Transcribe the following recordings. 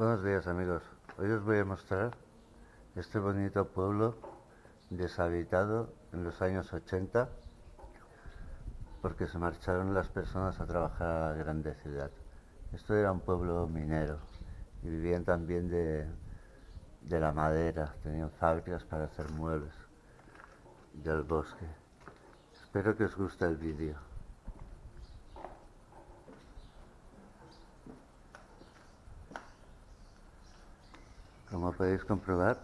Buenos días amigos. Hoy os voy a mostrar este bonito pueblo deshabitado en los años 80 porque se marcharon las personas a trabajar a la grande ciudad. Esto era un pueblo minero y vivían también de, de la madera, tenían fábricas para hacer muebles del bosque. Espero que os guste el vídeo. Podéis comprobar,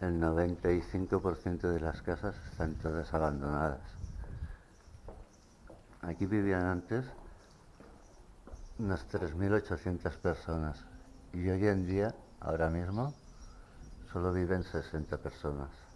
el 95% de las casas están todas abandonadas. Aquí vivían antes unas 3.800 personas y hoy en día, ahora mismo, solo viven 60 personas.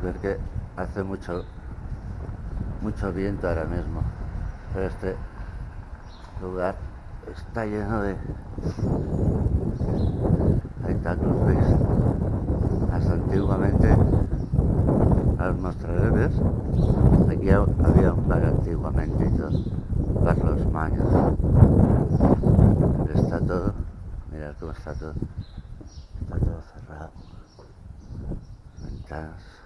Podéis ver que hace mucho mucho viento ahora mismo pero este lugar está lleno de ahí está veis hasta antiguamente os mostraré ves aquí había un bar antiguamente y todo. Bar los maños. Está todo. Mirad cómo está todo. Está todo cerrado. Ventanas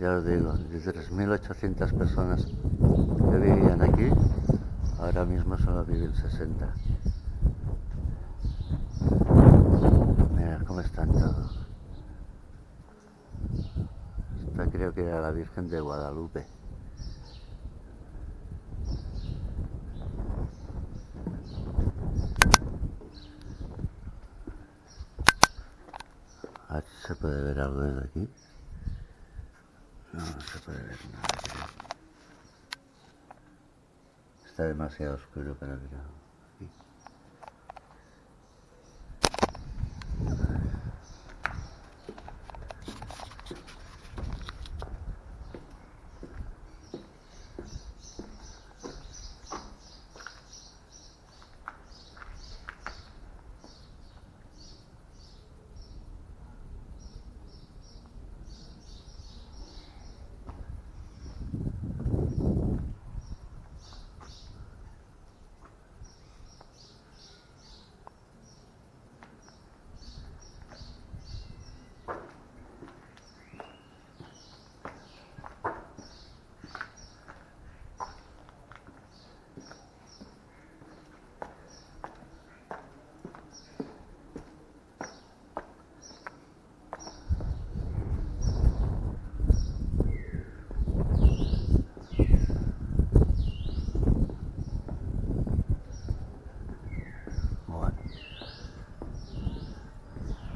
ya os digo, de 3.800 personas que vivían aquí, ahora mismo solo viven 60. Mirad cómo están todos. Esta creo que era la Virgen de Guadalupe. A ver si se puede ver algo desde aquí. No, no se puede ver nada. Está demasiado oscuro para ver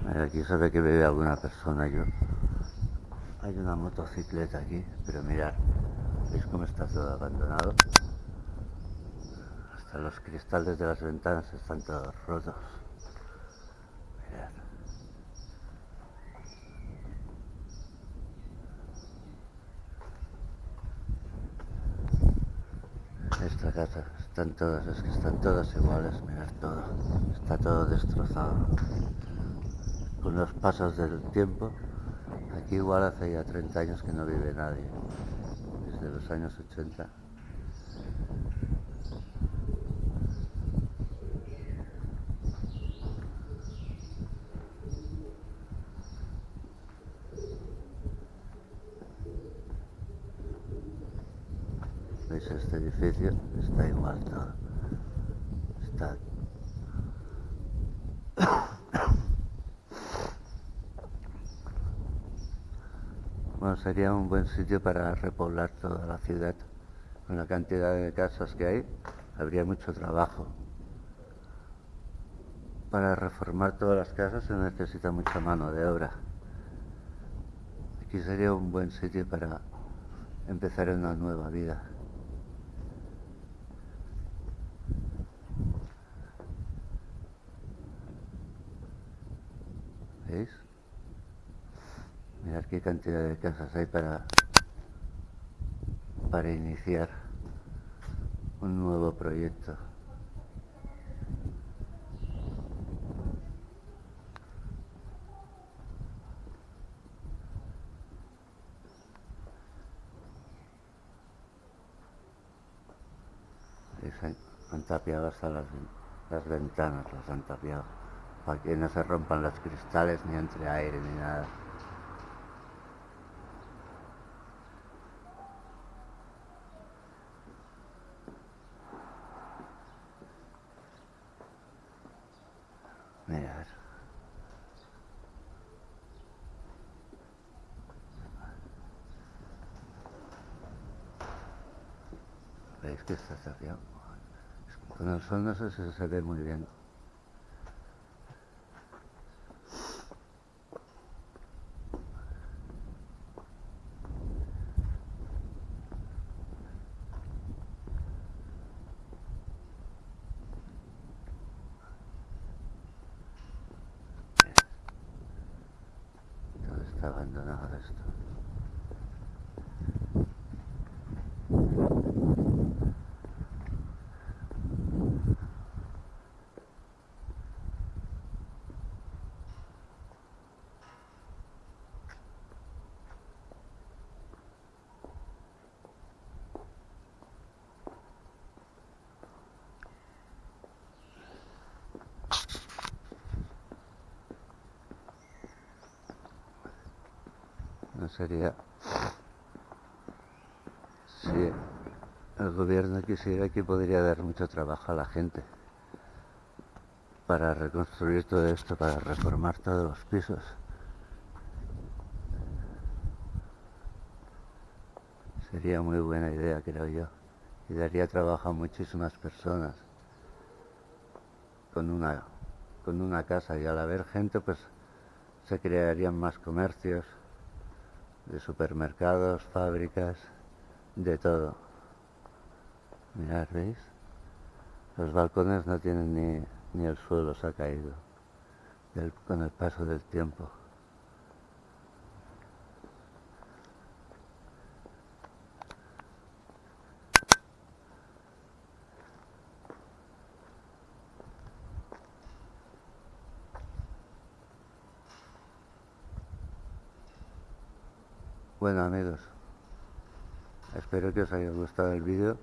aquí sabe que bebe alguna persona yo. Hay una motocicleta aquí, pero mirad, ¿veis cómo está todo abandonado? Hasta los cristales de las ventanas están todos rotos. Mirad. Esta casa, están todas, es que están todas iguales, mirad todo, está todo destrozado. Con los pasos del tiempo, aquí igual hace ya 30 años que no vive nadie, desde los años 80. ¿Veis este edificio? Está igual todo. Está... Sería un buen sitio para repoblar toda la ciudad. Con la cantidad de casas que hay, habría mucho trabajo. Para reformar todas las casas se necesita mucha mano de obra. Aquí sería un buen sitio para empezar una nueva vida. ¿Veis? Mirad qué cantidad de casas hay para, para iniciar un nuevo proyecto. Han tapiado las, las ventanas, las han tapiado para que no se rompan los cristales ni entre aire ni nada. Mirad. ¿Veis que está tapiado? Con el sol no se ve muy bien. Todo está abandonado esto. No sería si el gobierno quisiera que podría dar mucho trabajo a la gente para reconstruir todo esto, para reformar todos los pisos. Sería muy buena idea, creo yo, y daría trabajo a muchísimas personas con una, con una casa y al haber gente pues se crearían más comercios de supermercados, fábricas, de todo. Mirad, ¿veis? Los balcones no tienen ni, ni el suelo se ha caído con el paso del tiempo. Bueno amigos, espero que os haya gustado el vídeo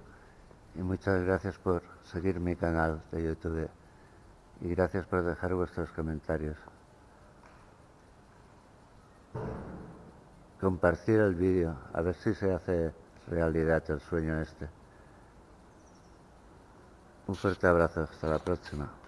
y muchas gracias por seguir mi canal de YouTube y gracias por dejar vuestros comentarios. Compartir el vídeo, a ver si se hace realidad el sueño este. Un fuerte abrazo, hasta la próxima.